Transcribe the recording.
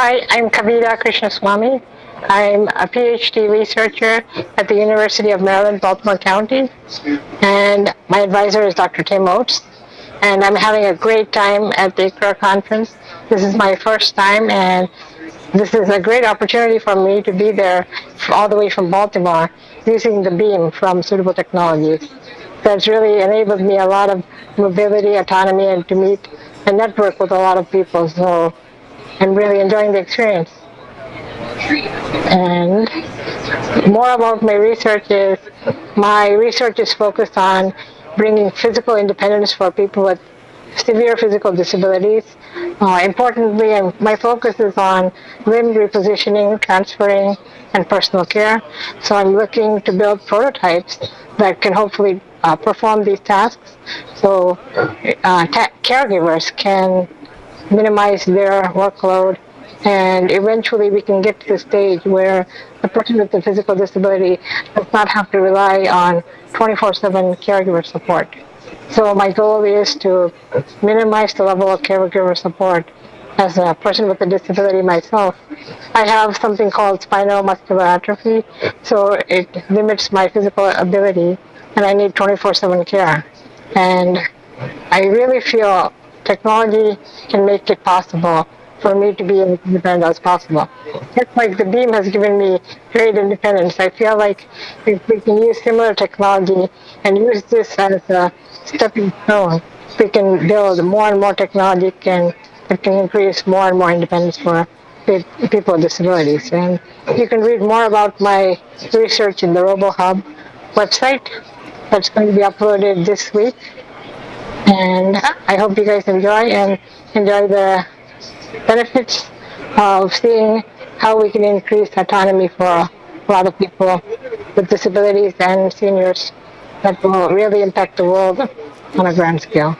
Hi, I'm Kavita Krishnaswamy. I'm a PhD researcher at the University of Maryland, Baltimore County. And my advisor is Dr. Tim Oates. And I'm having a great time at the ICRA conference. This is my first time and this is a great opportunity for me to be there all the way from Baltimore using the beam from Suitable Technologies. That's really enabled me a lot of mobility, autonomy, and to meet and network with a lot of people. So I'm really enjoying the experience. And more about my research is, my research is focused on bringing physical independence for people with severe physical disabilities. Uh, importantly, I'm, my focus is on limb repositioning, transferring, and personal care. So I'm looking to build prototypes that can hopefully uh, perform these tasks so uh, caregivers can minimize their workload and eventually we can get to the stage where the person with the physical disability does not have to rely on 24-7 caregiver support. So my goal is to minimize the level of caregiver support as a person with a disability myself. I have something called spinal muscular atrophy, so it limits my physical ability and I need 24-7 care. And I really feel technology can make it possible for me to be as independent as possible. Just like the beam has given me great independence, I feel like if we can use similar technology and use this as a stepping stone, we can build more and more technology and that can increase more and more independence for people with disabilities. And you can read more about my research in the RoboHub website that's going to be uploaded this week. And I hope you guys enjoy and enjoy the benefits of seeing how we can increase autonomy for a lot of people with disabilities and seniors that will really impact the world on a grand scale.